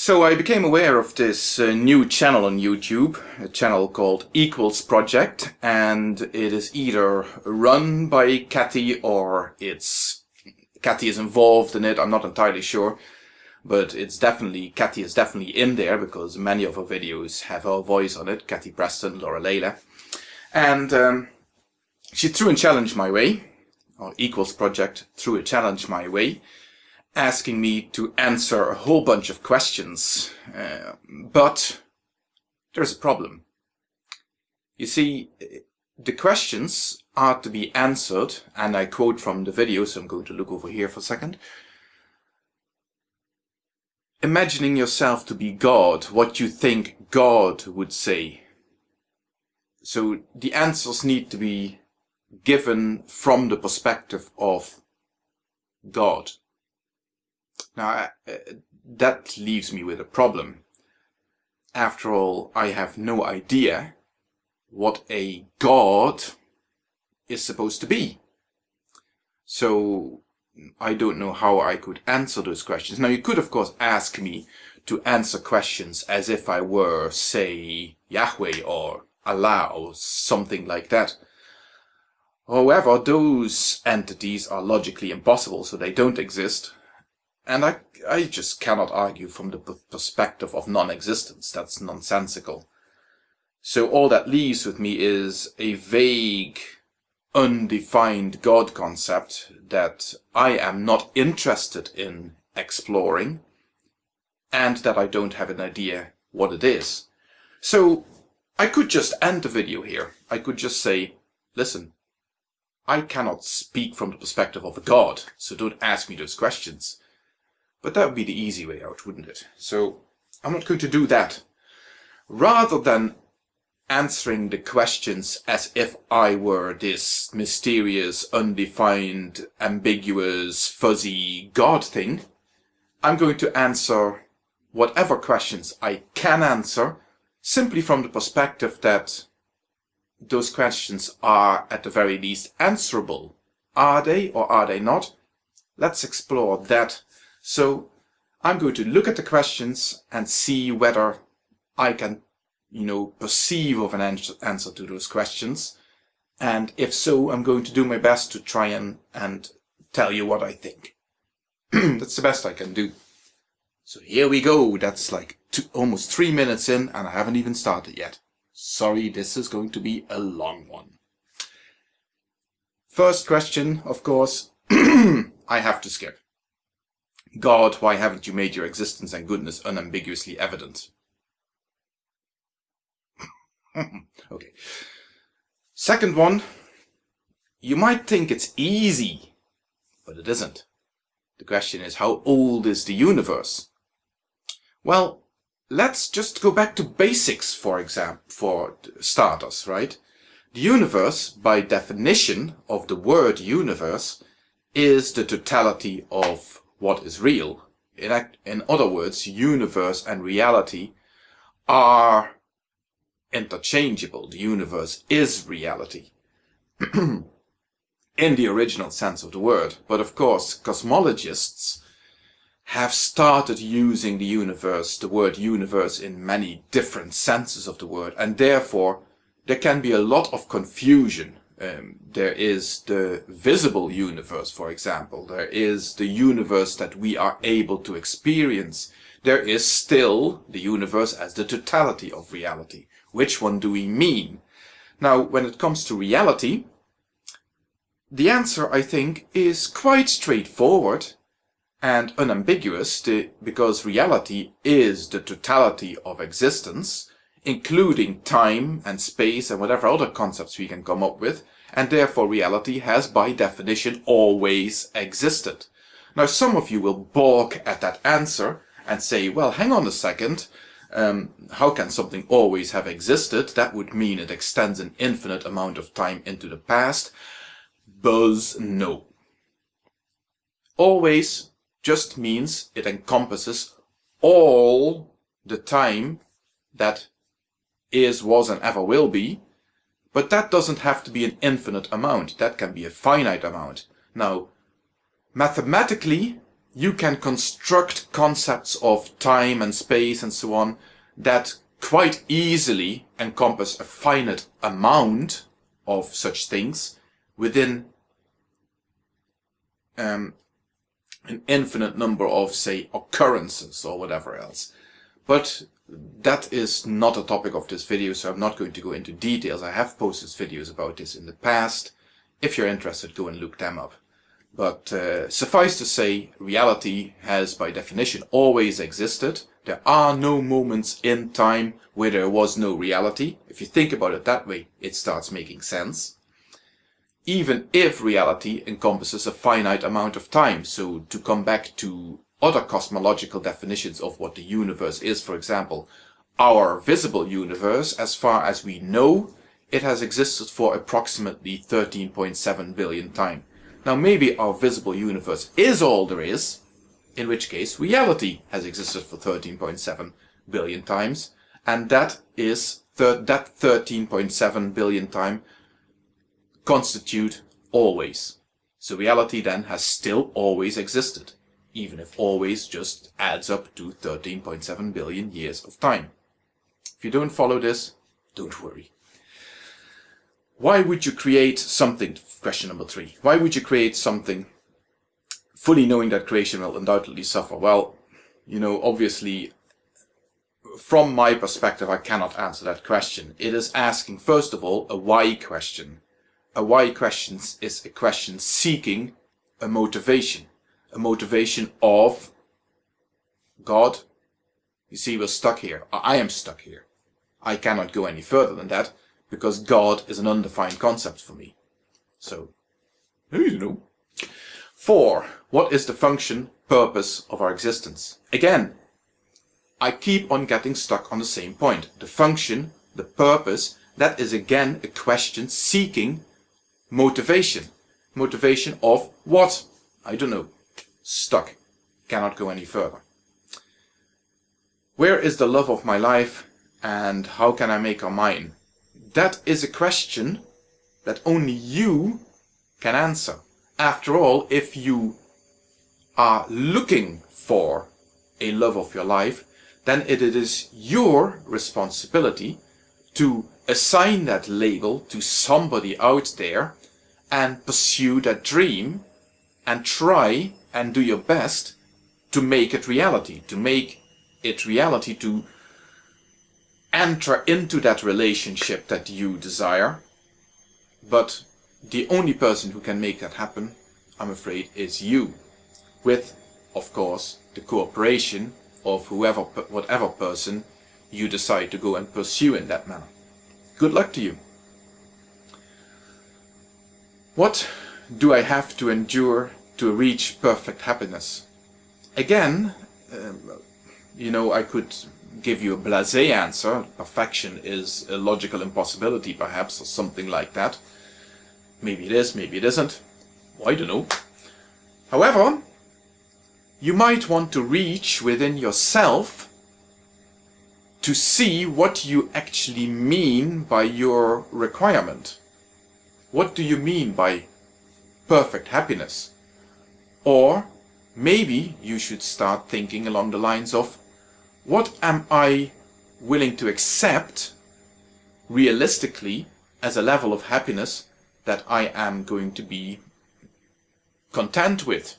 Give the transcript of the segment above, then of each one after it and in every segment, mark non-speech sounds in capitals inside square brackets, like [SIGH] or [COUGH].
So I became aware of this uh, new channel on YouTube, a channel called Equals Project, and it is either run by Kathy or it's Kathy is involved in it, I'm not entirely sure, but it's definitely, Kathy is definitely in there because many of her videos have her voice on it, Kathy Preston, Laura Leila. and um, she threw a challenge my way, or Equals Project threw a challenge my way, asking me to answer a whole bunch of questions. Uh, but there's a problem. You see, the questions are to be answered, and I quote from the video, so I'm going to look over here for a second. Imagining yourself to be God, what you think God would say. So the answers need to be given from the perspective of God. Now, uh, that leaves me with a problem. After all, I have no idea what a god is supposed to be. So, I don't know how I could answer those questions. Now, you could, of course, ask me to answer questions as if I were, say, Yahweh or Allah or something like that. However, those entities are logically impossible, so they don't exist. And I, I just cannot argue from the perspective of non-existence. That's nonsensical. So all that leaves with me is a vague, undefined God concept that I am not interested in exploring and that I don't have an idea what it is. So I could just end the video here. I could just say, listen, I cannot speak from the perspective of a God, so don't ask me those questions. But that would be the easy way out, wouldn't it? So I'm not going to do that. Rather than answering the questions as if I were this mysterious, undefined, ambiguous, fuzzy God thing, I'm going to answer whatever questions I can answer simply from the perspective that those questions are at the very least answerable. Are they or are they not? Let's explore that so I'm going to look at the questions and see whether I can, you know, perceive of an answer to those questions. And if so, I'm going to do my best to try and, and tell you what I think. [CLEARS THROAT] That's the best I can do. So here we go. That's like two, almost three minutes in and I haven't even started yet. Sorry, this is going to be a long one. First question, of course, [CLEARS THROAT] I have to skip. God, why haven't you made your existence and goodness unambiguously evident? [LAUGHS] okay. Second one, you might think it's easy, but it isn't. The question is, how old is the universe? Well, let's just go back to basics, for example, for starters, right? The universe, by definition of the word universe, is the totality of what is real. In, act, in other words, universe and reality are interchangeable. The universe is reality. [CLEARS THROAT] in the original sense of the word. But of course, cosmologists have started using the universe, the word universe, in many different senses of the word, and therefore there can be a lot of confusion um, there is the visible universe, for example. There is the universe that we are able to experience. There is still the universe as the totality of reality. Which one do we mean? Now, when it comes to reality, the answer, I think, is quite straightforward and unambiguous because reality is the totality of existence including time and space and whatever other concepts we can come up with, and therefore reality has by definition always existed. Now some of you will balk at that answer and say, well hang on a second, um, how can something always have existed? That would mean it extends an infinite amount of time into the past. Buzz no. Always just means it encompasses all the time that is, was and ever will be, but that doesn't have to be an infinite amount. That can be a finite amount. Now, mathematically, you can construct concepts of time and space and so on that quite easily encompass a finite amount of such things within um, an infinite number of, say, occurrences or whatever else. But that is not a topic of this video, so I'm not going to go into details. I have posted videos about this in the past. If you're interested, go and look them up. But uh, suffice to say, reality has by definition always existed. There are no moments in time where there was no reality. If you think about it that way, it starts making sense. Even if reality encompasses a finite amount of time. So to come back to other cosmological definitions of what the universe is, for example, our visible universe, as far as we know, it has existed for approximately 13.7 billion time. Now maybe our visible universe is all there is, in which case reality has existed for 13.7 billion times, and that is that 13.7 billion time constitute always. So reality then has still always existed even if always just adds up to 13.7 billion years of time. If you don't follow this, don't worry. Why would you create something, question number three, why would you create something fully knowing that creation will undoubtedly suffer? Well, you know, obviously, from my perspective, I cannot answer that question. It is asking, first of all, a why question. A why question is a question seeking a motivation a motivation of God. You see, we're stuck here. I am stuck here. I cannot go any further than that because God is an undefined concept for me. So, you know. Four, what is the function, purpose of our existence? Again, I keep on getting stuck on the same point. The function, the purpose, that is again a question seeking motivation. Motivation of what? I don't know stuck, cannot go any further. Where is the love of my life and how can I make her mine? That is a question that only you can answer. After all, if you are looking for a love of your life, then it is your responsibility to assign that label to somebody out there and pursue that dream and try and do your best to make it reality, to make it reality, to enter into that relationship that you desire. But the only person who can make that happen, I'm afraid, is you. With, of course, the cooperation of whoever, whatever person you decide to go and pursue in that manner. Good luck to you. What do I have to endure to reach perfect happiness. Again, um, you know, I could give you a blasé answer. Perfection is a logical impossibility, perhaps, or something like that. Maybe it is, maybe it isn't. I don't know. However, you might want to reach within yourself to see what you actually mean by your requirement. What do you mean by perfect happiness? Or maybe you should start thinking along the lines of what am I willing to accept realistically as a level of happiness that I am going to be content with.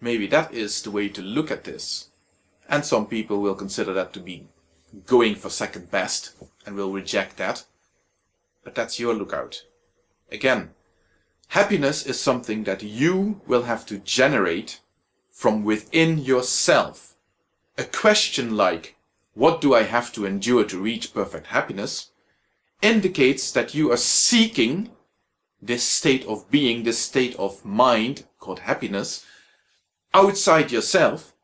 Maybe that is the way to look at this. And some people will consider that to be going for second best and will reject that. But that's your lookout. Again, Happiness is something that you will have to generate from within yourself. A question like, what do I have to endure to reach perfect happiness, indicates that you are seeking this state of being, this state of mind called happiness, outside yourself.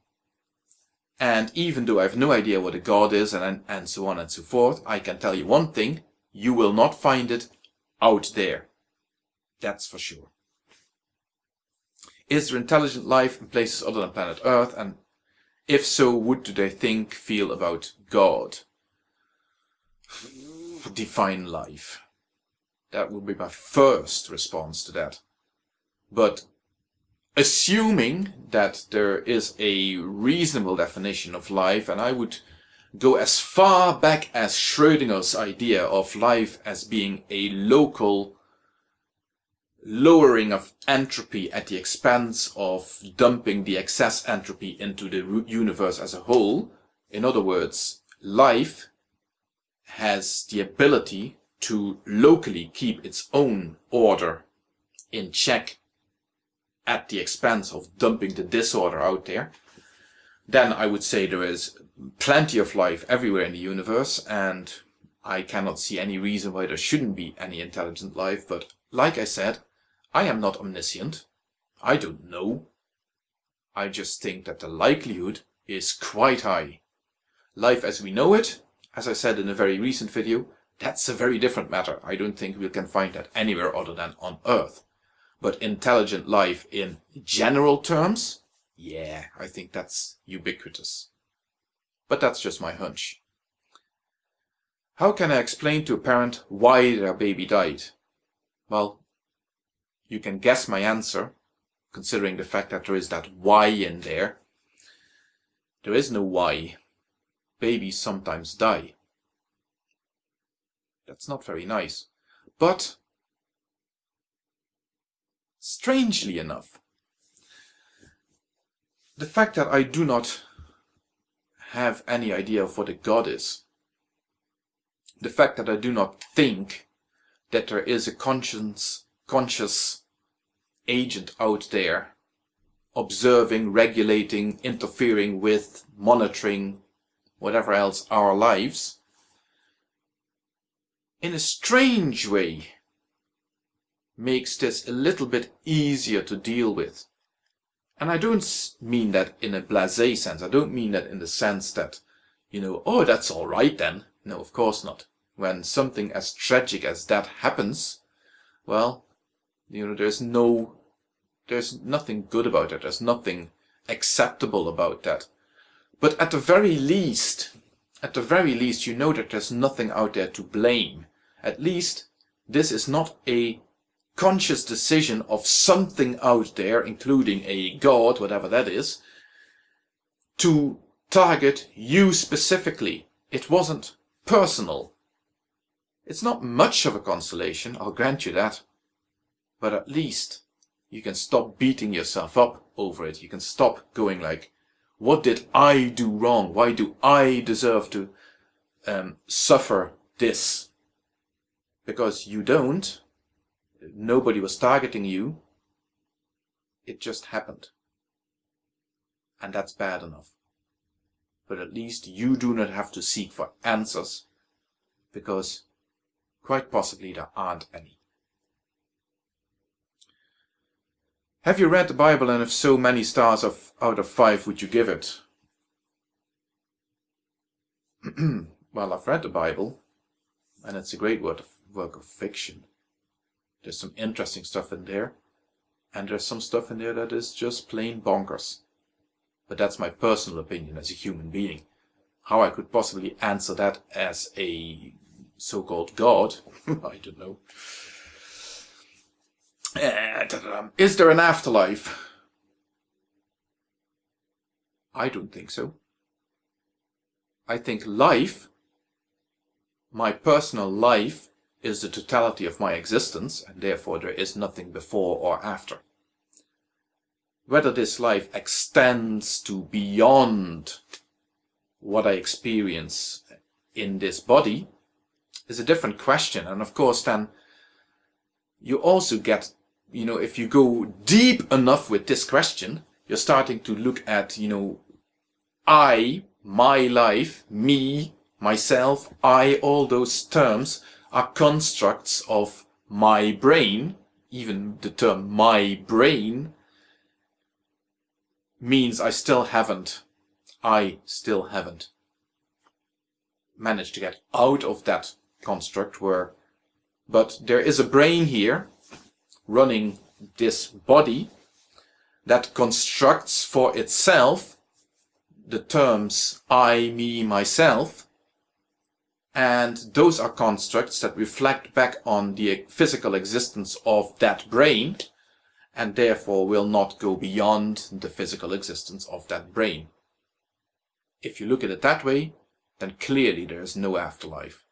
And even though I have no idea what a God is and, and so on and so forth, I can tell you one thing, you will not find it out there. That's for sure. Is there intelligent life in places other than planet Earth? And if so, what do they think, feel about God? Define life. That would be my first response to that. But assuming that there is a reasonable definition of life, and I would go as far back as Schrödinger's idea of life as being a local lowering of entropy at the expense of dumping the excess entropy into the universe as a whole. In other words, life has the ability to locally keep its own order in check at the expense of dumping the disorder out there, then I would say there is plenty of life everywhere in the universe and I cannot see any reason why there shouldn't be any intelligent life, but like I said, I am not omniscient. I don't know. I just think that the likelihood is quite high. Life as we know it, as I said in a very recent video, that's a very different matter. I don't think we can find that anywhere other than on Earth. But intelligent life in general terms, yeah, I think that's ubiquitous. But that's just my hunch. How can I explain to a parent why their baby died? Well, you can guess my answer, considering the fact that there is that why in there. There is no why. Babies sometimes die. That's not very nice. But, strangely enough, the fact that I do not have any idea of what a God is, the fact that I do not think that there is a conscience, conscious agent out there observing, regulating, interfering with, monitoring, whatever else our lives, in a strange way makes this a little bit easier to deal with. And I don't mean that in a blasé sense. I don't mean that in the sense that, you know, oh, that's all right then. No, of course not. When something as tragic as that happens, well, you know, there's no, there's nothing good about it. There's nothing acceptable about that. But at the very least, at the very least, you know that there's nothing out there to blame. At least, this is not a conscious decision of something out there, including a god, whatever that is, to target you specifically. It wasn't personal. It's not much of a consolation, I'll grant you that. But at least you can stop beating yourself up over it. You can stop going like, what did I do wrong? Why do I deserve to um, suffer this? Because you don't, nobody was targeting you. It just happened. And that's bad enough. But at least you do not have to seek for answers, because quite possibly there aren't any. Have you read the Bible and if so, many stars of, out of five would you give it? [CLEARS THROAT] well, I've read the Bible and it's a great work of, work of fiction. There's some interesting stuff in there. And there's some stuff in there that is just plain bonkers. But that's my personal opinion as a human being. How I could possibly answer that as a so-called God, [LAUGHS] I don't know. Uh, is there an afterlife? I don't think so. I think life, my personal life, is the totality of my existence, and therefore there is nothing before or after. Whether this life extends to beyond what I experience in this body is a different question. And of course then you also get, you know, if you go deep enough with this question, you're starting to look at, you know, I, my life, me, myself, I, all those terms are constructs of my brain, even the term my brain means I still haven't, I still haven't managed to get out of that construct where, but there is a brain here running this body that constructs for itself the terms I, me, myself and those are constructs that reflect back on the physical existence of that brain and therefore will not go beyond the physical existence of that brain. If you look at it that way, then clearly there is no afterlife.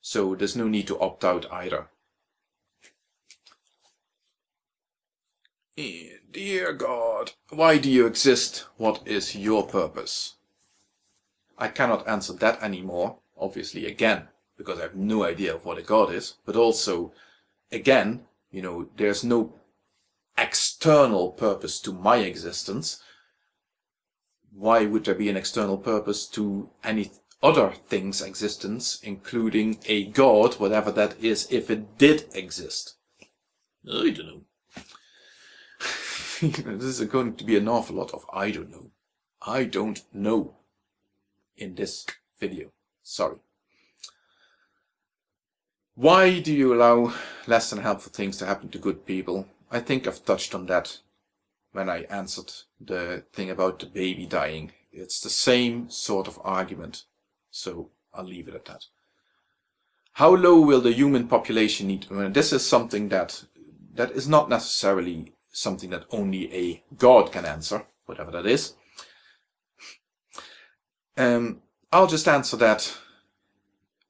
So there's no need to opt out either. Eh, dear God, why do you exist? What is your purpose? I cannot answer that anymore, obviously, again, because I have no idea of what a God is, but also, again, you know, there's no external purpose to my existence. Why would there be an external purpose to any other thing's existence, including a God, whatever that is, if it did exist? I don't know. [LAUGHS] this is going to be an awful lot of I don't know. I don't know in this video. Sorry. Why do you allow less than helpful things to happen to good people? I think I've touched on that when I answered the thing about the baby dying. It's the same sort of argument, so I'll leave it at that. How low will the human population need? Well, this is something that that is not necessarily something that only a god can answer, whatever that is. Um, I'll just answer that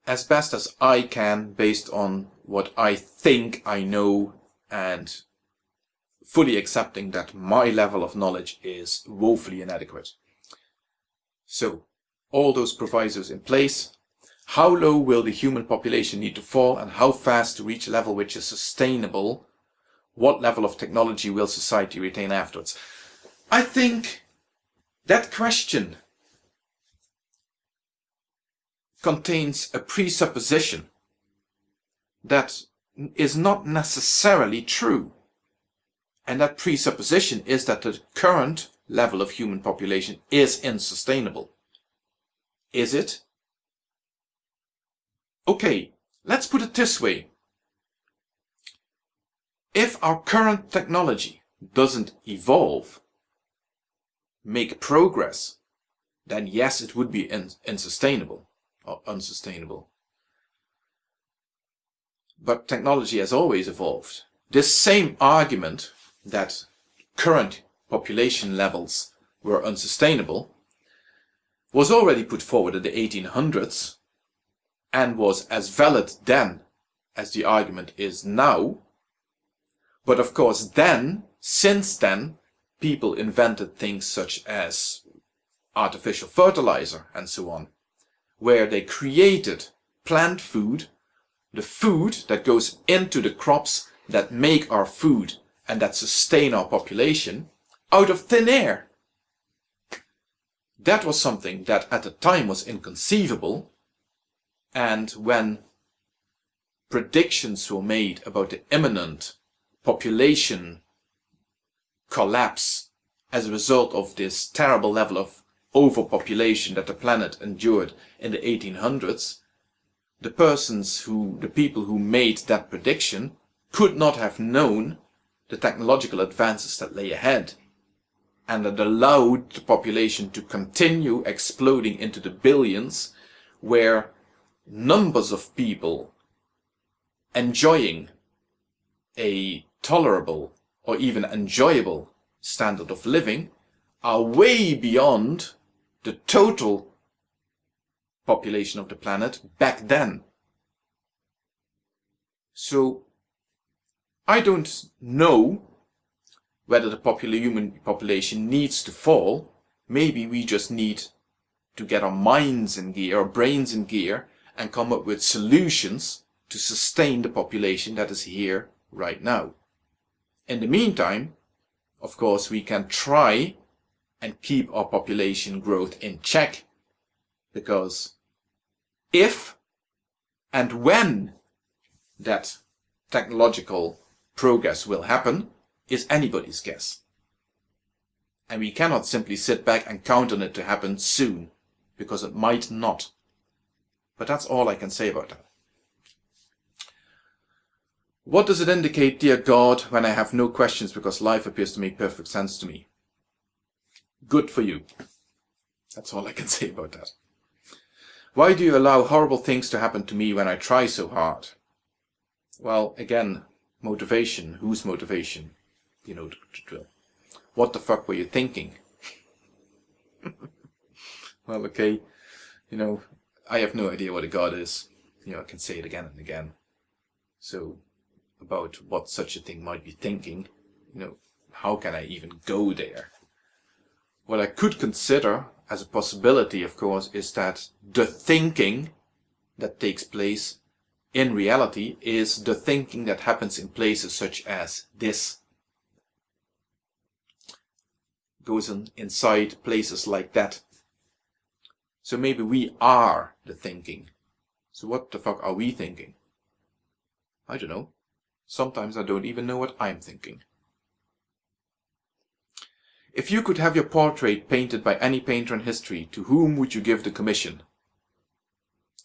as best as I can based on what I think I know and fully accepting that my level of knowledge is woefully inadequate. So, all those provisos in place, how low will the human population need to fall and how fast to reach a level which is sustainable what level of technology will society retain afterwards? I think that question contains a presupposition that is not necessarily true. And that presupposition is that the current level of human population is unsustainable. Is it? Okay, let's put it this way. If our current technology doesn't evolve, make progress, then yes, it would be unsustainable or unsustainable. But technology has always evolved. This same argument that current population levels were unsustainable was already put forward in the 1800s and was as valid then as the argument is now but of course then, since then, people invented things such as artificial fertilizer and so on, where they created plant food, the food that goes into the crops that make our food and that sustain our population, out of thin air. That was something that at the time was inconceivable, and when predictions were made about the imminent population collapse as a result of this terrible level of overpopulation that the planet endured in the 1800s, the persons who, the people who made that prediction could not have known the technological advances that lay ahead and that allowed the population to continue exploding into the billions where numbers of people enjoying a tolerable or even enjoyable standard of living are way beyond the total population of the planet back then. So I don't know whether the popular human population needs to fall. Maybe we just need to get our minds in gear, our brains in gear, and come up with solutions to sustain the population that is here right now. In the meantime, of course, we can try and keep our population growth in check because if and when that technological progress will happen is anybody's guess. And we cannot simply sit back and count on it to happen soon, because it might not. But that's all I can say about that. What does it indicate, dear God, when I have no questions because life appears to make perfect sense to me? Good for you. That's all I can [LAUGHS] say about that. Why do you allow horrible things to happen to me when I try so hard? Well, again, motivation. Whose motivation? You know the drill. What the fuck were you thinking? [LAUGHS] well, okay, you know, I have no idea what a god is. You know, I can say it again and again. So, about what such a thing might be thinking, you know, how can I even go there? What I could consider as a possibility, of course, is that the thinking that takes place in reality is the thinking that happens in places such as this. Goes in, inside places like that. So maybe we are the thinking. So what the fuck are we thinking? I don't know. Sometimes I don't even know what I'm thinking. If you could have your portrait painted by any painter in history, to whom would you give the commission?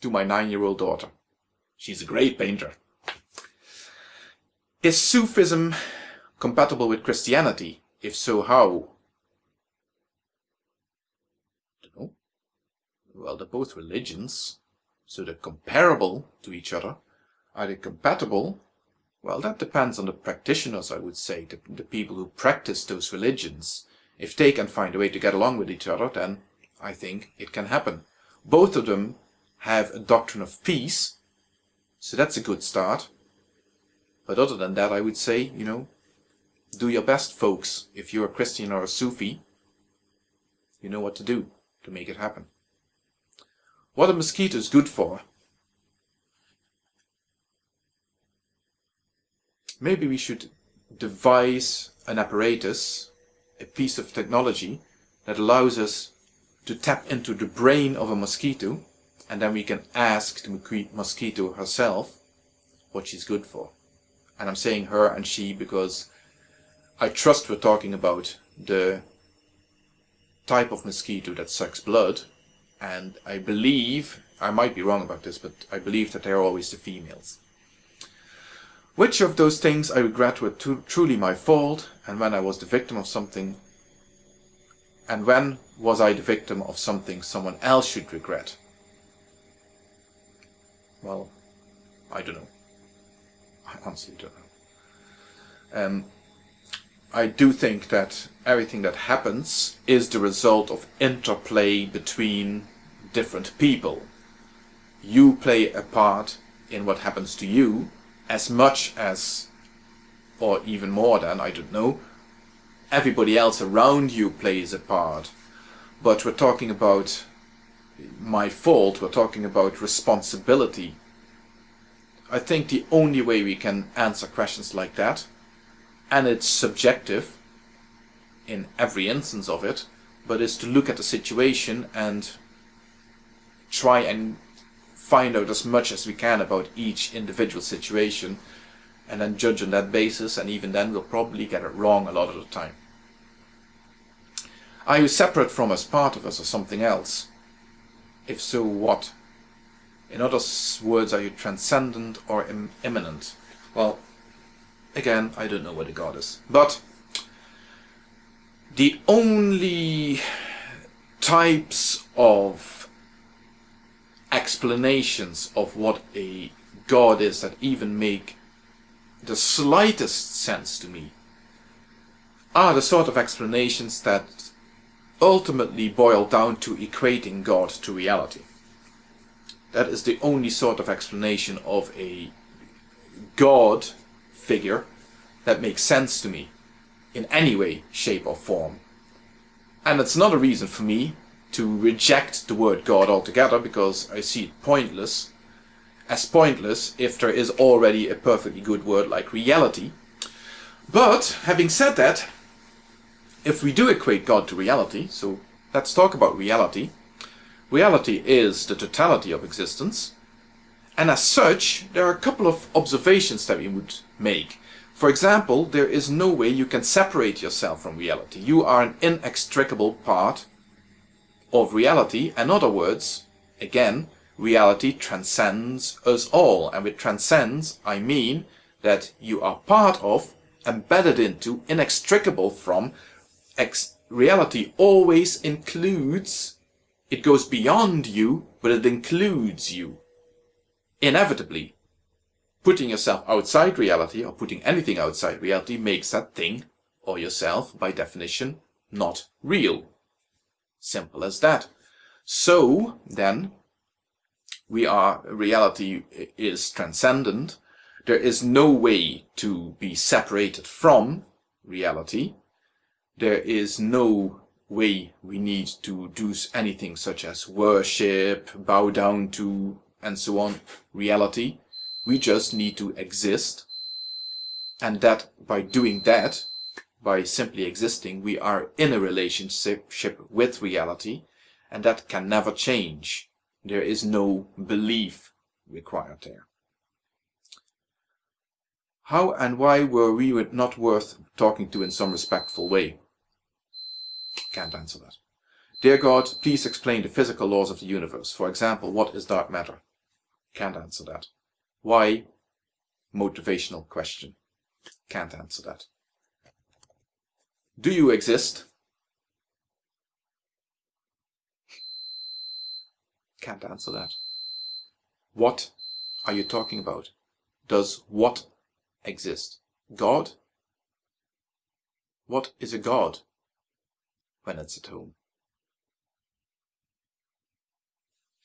To my nine-year-old daughter. She's a great painter. Is Sufism compatible with Christianity? If so, how? Don't know. Well, they're both religions, so they're comparable to each other. Are they compatible? Well, that depends on the practitioners, I would say, the, the people who practice those religions. If they can find a way to get along with each other, then I think it can happen. Both of them have a doctrine of peace, so that's a good start. But other than that, I would say, you know, do your best, folks. If you're a Christian or a Sufi, you know what to do to make it happen. What are mosquitoes good for? Maybe we should devise an apparatus a piece of technology that allows us to tap into the brain of a mosquito and then we can ask the mosquito herself what she's good for. And I'm saying her and she because I trust we're talking about the type of mosquito that sucks blood and I believe, I might be wrong about this, but I believe that they're always the females. Which of those things I regret were truly my fault, and when I was the victim of something, and when was I the victim of something someone else should regret? Well, I don't know. I honestly don't know. Um, I do think that everything that happens is the result of interplay between different people. You play a part in what happens to you, as much as, or even more than, I don't know, everybody else around you plays a part. But we're talking about my fault, we're talking about responsibility. I think the only way we can answer questions like that, and it's subjective in every instance of it, but is to look at the situation and try and find out as much as we can about each individual situation and then judge on that basis and even then we'll probably get it wrong a lot of the time. Are you separate from us, part of us or something else? If so, what? In other words, are you transcendent or Im immanent? Well, again, I don't know what a god is. But the only types of explanations of what a god is that even make the slightest sense to me are the sort of explanations that ultimately boil down to equating God to reality. That is the only sort of explanation of a God figure that makes sense to me in any way, shape or form. And it's not a reason for me to reject the word God altogether because I see it pointless, as pointless if there is already a perfectly good word like reality. But, having said that, if we do equate God to reality, so let's talk about reality. Reality is the totality of existence, and as such, there are a couple of observations that we would make. For example, there is no way you can separate yourself from reality. You are an inextricable part of reality. In other words, again, reality transcends us all. And with transcends, I mean that you are part of, embedded into, inextricable from, reality always includes, it goes beyond you, but it includes you. Inevitably. Putting yourself outside reality, or putting anything outside reality, makes that thing or yourself, by definition, not real. Simple as that. So, then, we are, reality is transcendent. There is no way to be separated from reality. There is no way we need to do anything such as worship, bow down to, and so on, reality. We just need to exist. And that by doing that, by simply existing, we are in a relationship with reality, and that can never change. There is no belief required there. How and why were we not worth talking to in some respectful way? Can't answer that. Dear God, please explain the physical laws of the universe. For example, what is dark matter? Can't answer that. Why? Motivational question. Can't answer that. Do you exist? Can't answer that. What are you talking about? Does what exist? God? What is a God when it's at home?